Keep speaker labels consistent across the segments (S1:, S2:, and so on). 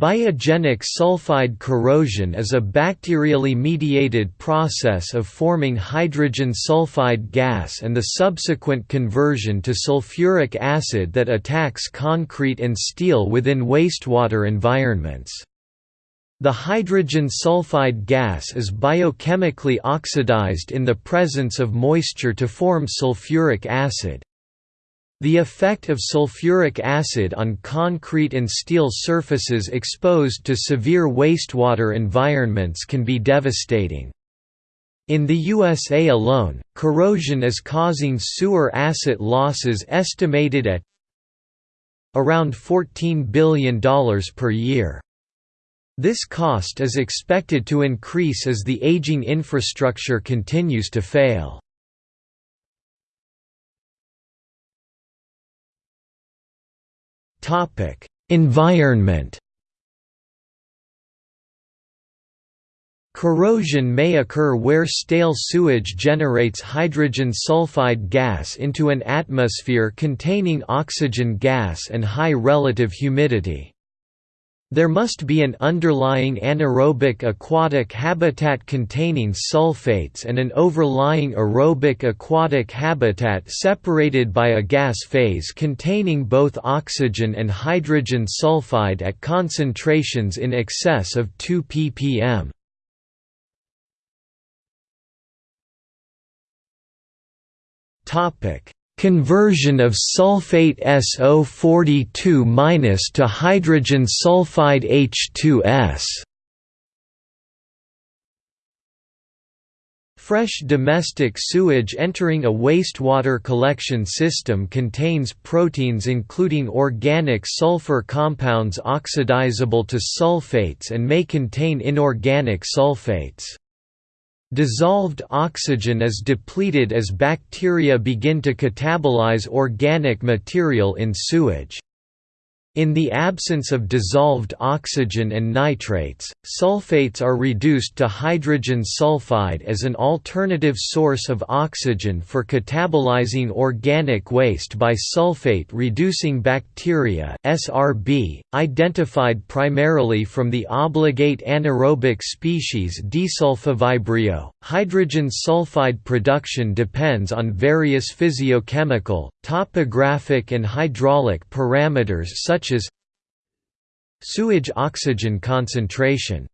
S1: Biogenic sulfide corrosion is a bacterially mediated process of forming hydrogen sulfide gas and the subsequent conversion to sulfuric acid that attacks concrete and steel within wastewater environments. The hydrogen sulfide gas is biochemically oxidized in the presence of moisture to form sulfuric acid. The effect of sulfuric acid on concrete and steel surfaces exposed to severe wastewater environments can be devastating. In the USA alone, corrosion is causing sewer asset losses estimated at around $14 billion per year. This cost is expected to increase as the aging infrastructure continues to fail. Environment. Corrosion may occur where stale sewage generates hydrogen sulfide gas into an atmosphere containing oxygen gas and high relative humidity. There must be an underlying anaerobic aquatic habitat containing sulfates and an overlying aerobic aquatic habitat separated by a gas phase containing both oxygen and hydrogen sulfide at concentrations in excess of 2 ppm. Topic: Conversion of sulfate SO42- to hydrogen sulfide H2S Fresh domestic sewage entering a wastewater collection system contains proteins including organic sulfur compounds oxidizable to sulfates and may contain inorganic sulfates. Dissolved oxygen is depleted as bacteria begin to catabolize organic material in sewage. In the absence of dissolved oxygen and nitrates, sulfates are reduced to hydrogen sulfide as an alternative source of oxygen for catabolizing organic waste by sulfate-reducing bacteria (SRB), identified primarily from the obligate anaerobic species Desulfovibrio. Hydrogen sulfide production depends on various physiochemical, topographic and hydraulic parameters such as sewage oxygen concentration.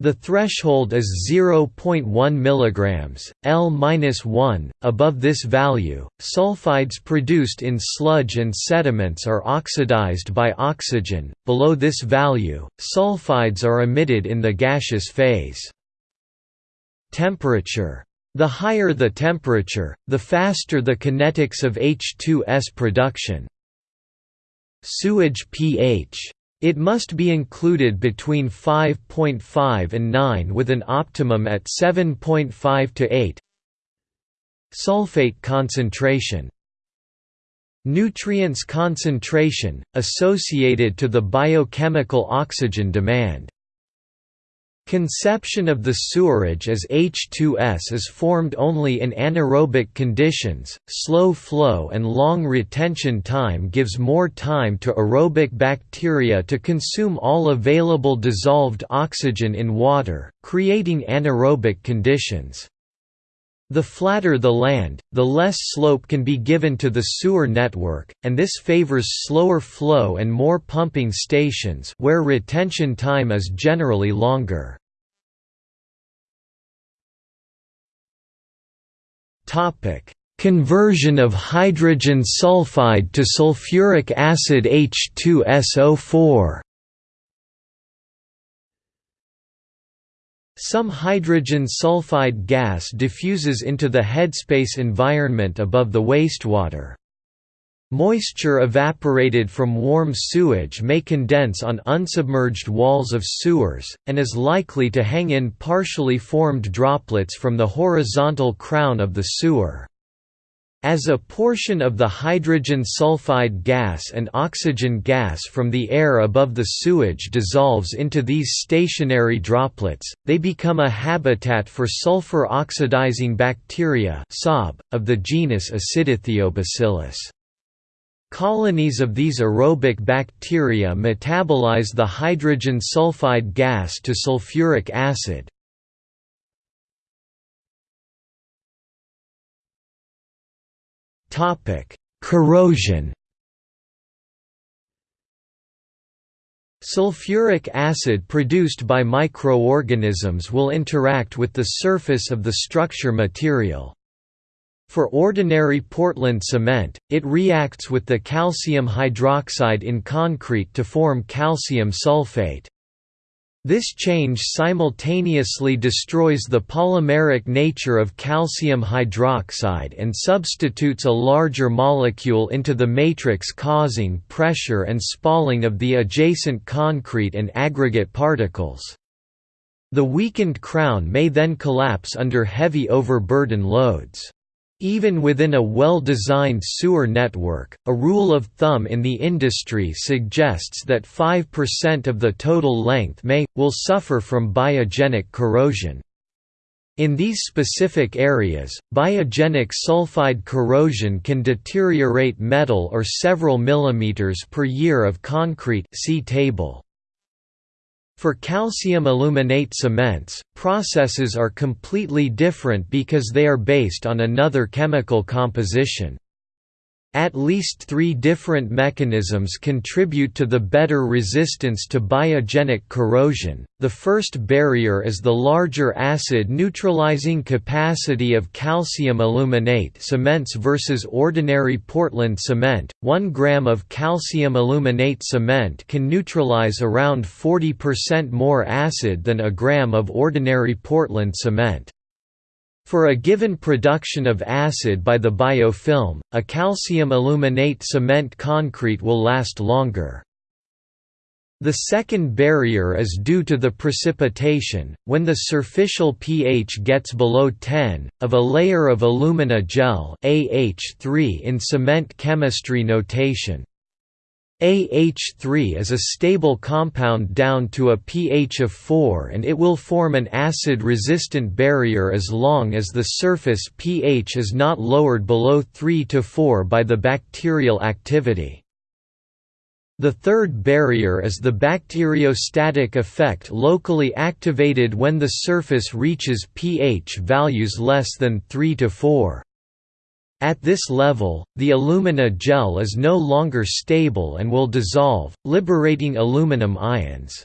S1: The threshold is 0.1 mg, L-1. Above this value, sulfides produced in sludge and sediments are oxidized by oxygen. Below this value, sulfides are emitted in the gaseous phase. Temperature the higher the temperature, the faster the kinetics of H2S production. Sewage pH. It must be included between 5.5 and 9 with an optimum at 7.5 to 8. Sulfate concentration Nutrients concentration, associated to the biochemical oxygen demand. Conception of the sewerage as H2S is formed only in anaerobic conditions. Slow flow and long retention time gives more time to aerobic bacteria to consume all available dissolved oxygen in water, creating anaerobic conditions. The flatter the land, the less slope can be given to the sewer network, and this favors slower flow and more pumping stations where retention time is generally longer. Conversion of hydrogen sulfide to sulfuric acid H2SO4 Some hydrogen sulfide gas diffuses into the headspace environment above the wastewater. Moisture evaporated from warm sewage may condense on unsubmerged walls of sewers, and is likely to hang in partially formed droplets from the horizontal crown of the sewer. As a portion of the hydrogen sulfide gas and oxygen gas from the air above the sewage dissolves into these stationary droplets, they become a habitat for sulfur-oxidizing bacteria of the genus Acidithiobacillus. Colonies of these aerobic bacteria metabolize the hydrogen sulfide gas to sulfuric acid. Corrosion Sulfuric acid produced by microorganisms will interact with the surface of the structure material. For ordinary Portland cement, it reacts with the calcium hydroxide in concrete to form calcium sulfate. This change simultaneously destroys the polymeric nature of calcium hydroxide and substitutes a larger molecule into the matrix causing pressure and spalling of the adjacent concrete and aggregate particles. The weakened crown may then collapse under heavy overburden loads. Even within a well-designed sewer network, a rule of thumb in the industry suggests that 5% of the total length may, will suffer from biogenic corrosion. In these specific areas, biogenic sulfide corrosion can deteriorate metal or several millimeters per year of concrete see table. For calcium aluminate cements, processes are completely different because they are based on another chemical composition. At least three different mechanisms contribute to the better resistance to biogenic corrosion. The first barrier is the larger acid neutralizing capacity of calcium aluminate cements versus ordinary Portland cement. 1 gram of calcium aluminate cement can neutralize around 40% more acid than a gram of ordinary Portland cement. For a given production of acid by the biofilm, a calcium aluminate cement concrete will last longer. The second barrier is due to the precipitation, when the surficial pH gets below 10, of a layer of alumina gel AH3 in cement chemistry notation. AH3 is a stable compound down to a pH of 4 and it will form an acid-resistant barrier as long as the surface pH is not lowered below 3 to 4 by the bacterial activity. The third barrier is the bacteriostatic effect locally activated when the surface reaches pH values less than 3 to 4. At this level, the alumina gel is no longer stable and will dissolve, liberating aluminum ions.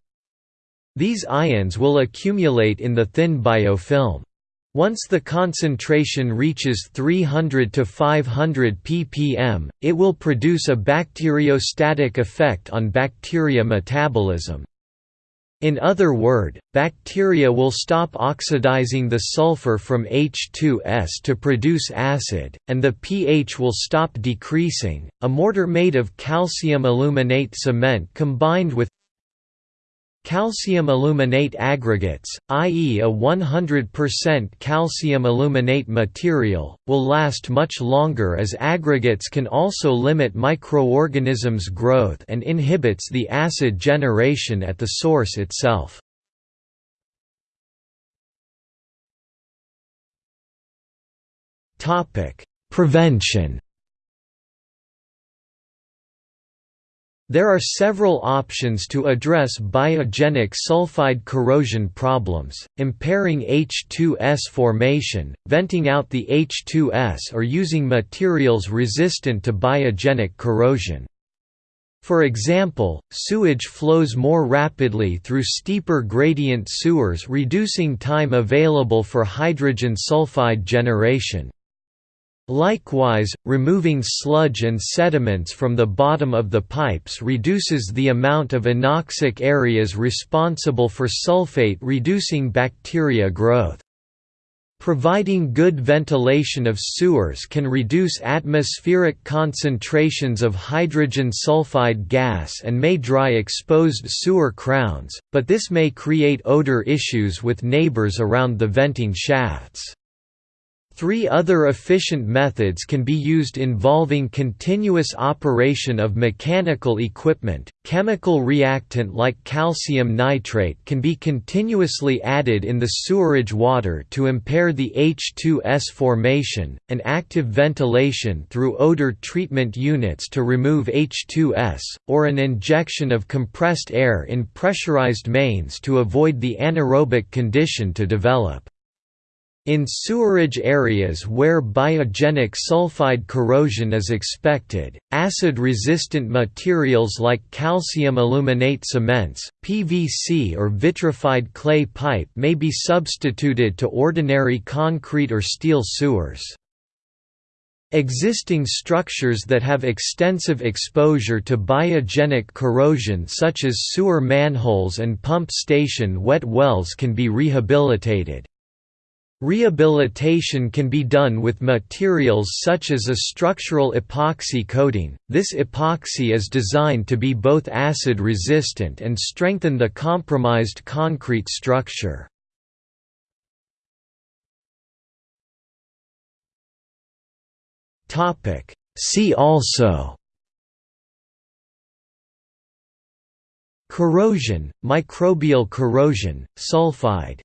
S1: These ions will accumulate in the thin biofilm. Once the concentration reaches 300 to 500 ppm, it will produce a bacteriostatic effect on bacteria metabolism. In other word, bacteria will stop oxidizing the sulfur from H2S to produce acid, and the pH will stop decreasing. A mortar made of calcium aluminate cement combined with Calcium aluminate aggregates, i.e. a 100% calcium aluminate material, will last much longer as aggregates can also limit microorganisms' growth and inhibits the acid generation at the source itself. Prevention There are several options to address biogenic sulfide corrosion problems, impairing H2S formation, venting out the H2S or using materials resistant to biogenic corrosion. For example, sewage flows more rapidly through steeper gradient sewers reducing time available for hydrogen sulfide generation. Likewise, removing sludge and sediments from the bottom of the pipes reduces the amount of anoxic areas responsible for sulfate reducing bacteria growth. Providing good ventilation of sewers can reduce atmospheric concentrations of hydrogen sulfide gas and may dry exposed sewer crowns, but this may create odor issues with neighbors around the venting shafts. Three other efficient methods can be used involving continuous operation of mechanical equipment. Chemical reactant like calcium nitrate can be continuously added in the sewerage water to impair the H2S formation, and active ventilation through odor treatment units to remove H2S, or an injection of compressed air in pressurized mains to avoid the anaerobic condition to develop. In sewerage areas where biogenic sulfide corrosion is expected, acid-resistant materials like calcium aluminate cements, PVC or vitrified clay pipe may be substituted to ordinary concrete or steel sewers. Existing structures that have extensive exposure to biogenic corrosion such as sewer manholes and pump station wet wells can be rehabilitated. Rehabilitation can be done with materials such as a structural epoxy coating. This epoxy is designed to be both acid resistant and strengthen the compromised concrete structure. Topic: See also Corrosion, microbial corrosion, sulfide